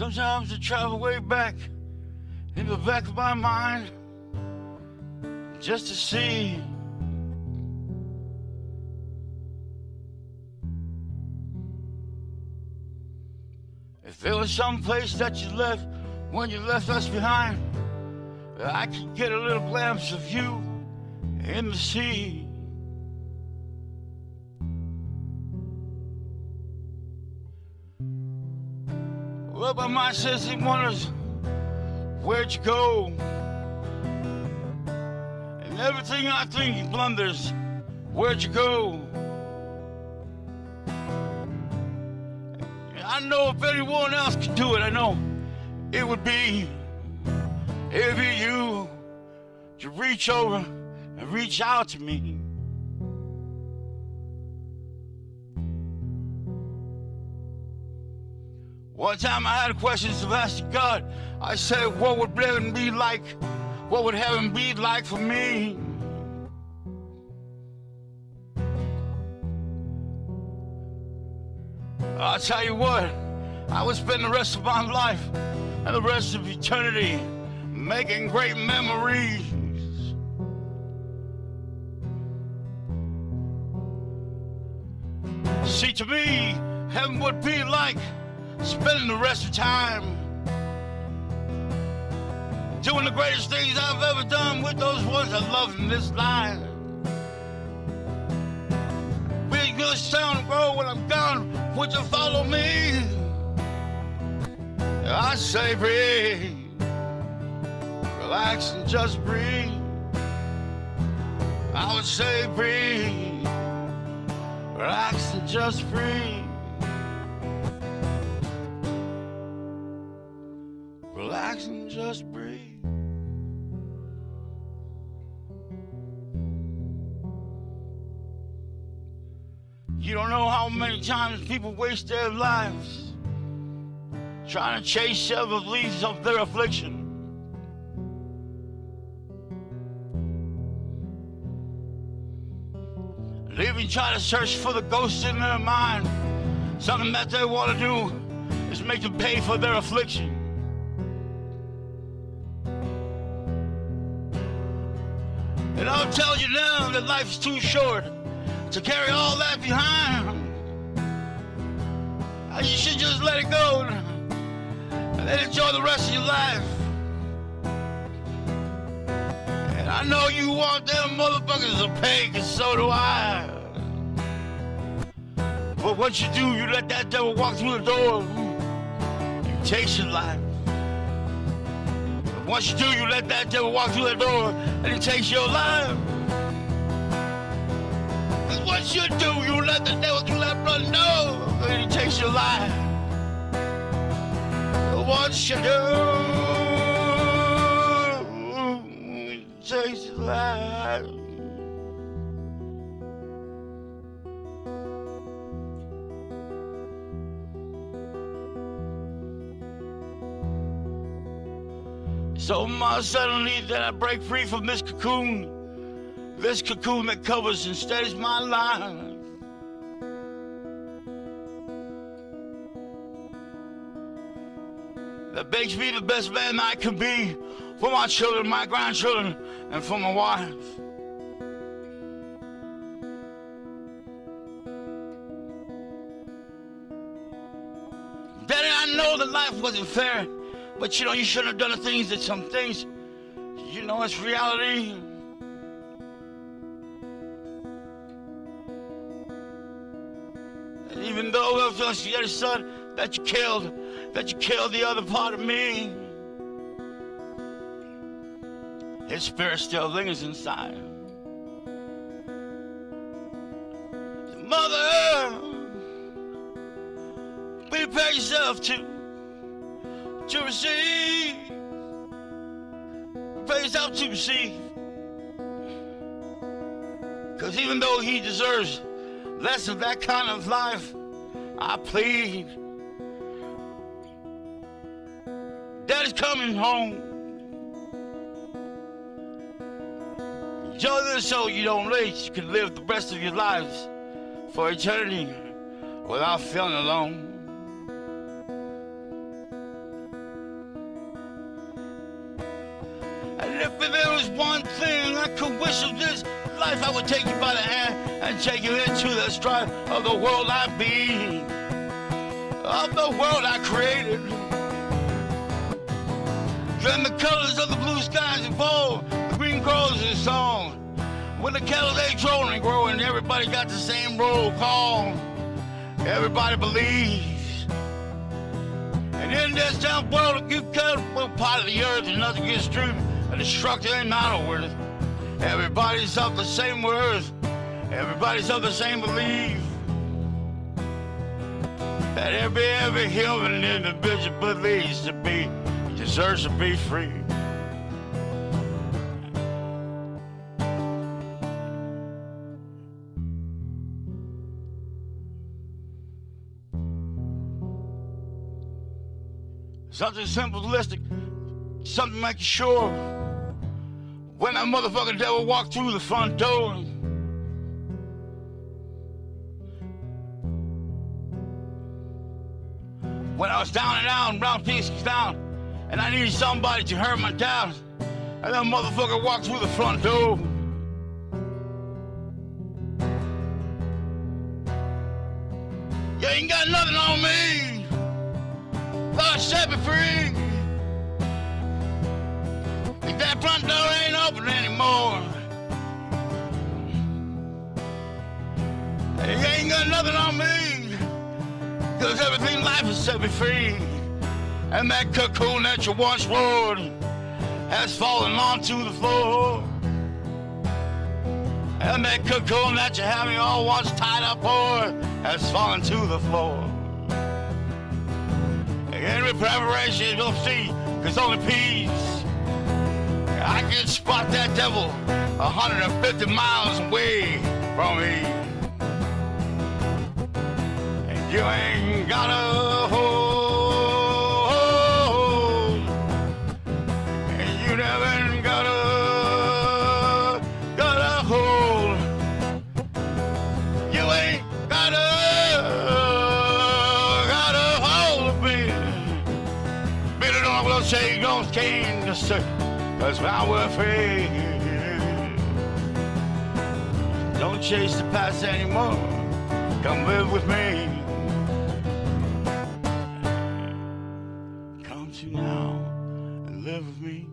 Sometimes I travel way back in the back of my mind just to see if there was some place that you left when you left us behind. I could get a little glimpse of you in the sea. Well, my mind says he wonders, where'd you go? And everything I think blunders, where'd you go? I know if anyone else could do it, I know it would be, it'd you to reach over and reach out to me. One time I had a question to ask God. I said, what would heaven be like? What would heaven be like for me? I'll tell you what, I would spend the rest of my life and the rest of eternity making great memories. See, to me, heaven would be like spending the rest of time doing the greatest things I've ever done with those ones I love in this life. Big good sound grow when I'm gone. Would you follow me? I say breathe, relax and just breathe. I would say breathe, relax and just breathe. Just breathe. You don't know how many times people waste their lives trying to chase the leaves of their affliction. And even try to search for the ghost in their mind. Something that they want to do is make them pay for their affliction. And I'll tell you now that life's too short to carry all that behind. Uh, you should just let it go and enjoy the rest of your life. And I know you want them motherfuckers to pay, cause so do I. But once you do, you let that devil walk through the door. You takes your life. Once you do, you let that devil walk through that door and he takes your life. Cause once you do, you let the devil through that blood door and he takes your life. Once you do, he takes your life. So much suddenly that I break free from this cocoon, this cocoon that covers and steadies my life. That makes me the best man I can be for my children, my grandchildren, and for my wife. Daddy, I know that life wasn't fair, but you know, you shouldn't have done the things that some things, you know, it's reality. And even though it was your son that you killed, that you killed the other part of me, his spirit still lingers inside. Mother, prepare yourself to to receive. Prepare yourself to receive. Because even though he deserves less of that kind of life, I plead. Daddy's coming home. Enjoy this so you don't late. You can live the rest of your lives for eternity without feeling alone. One thing I could wish of this life, I would take you by the hand and take you into the strife of the world I be, of the world I created. Then the colors of the blue skies evolve, the green grows in song. When the cattle they grow and grow, and everybody got the same roll call. Everybody believes. And in this damn world, you cut one part of the earth and nothing gets through. A destructive ain't not. Everybody's of the same worth. Everybody's of the same belief. That every every human individual believes to be deserves to be free. Something simplistic, something make sure when that motherfucking devil walked through the front door. When I was down and out, brown pieces down, and I needed somebody to hurt my doubts, and that motherfucker walked through the front door. You ain't got nothing on me. God set me free. If that front door ain't anymore, you ain't got nothing on me. Cause everything life has set me free. And that cocoon that you once wore has fallen onto the floor. And that cocoon that you had me all once tied up for has fallen to the floor. And Every preparation you'll see, cause only peace. I can spot that devil 150 miles away from me. And you ain't got a hold. And you never got a, gotta hold. You ain't got a, gotta hold of me. Billy don't will say you don't change the circle. Cause we're free. Don't chase the past anymore. Come live with me. Come to now and live with me.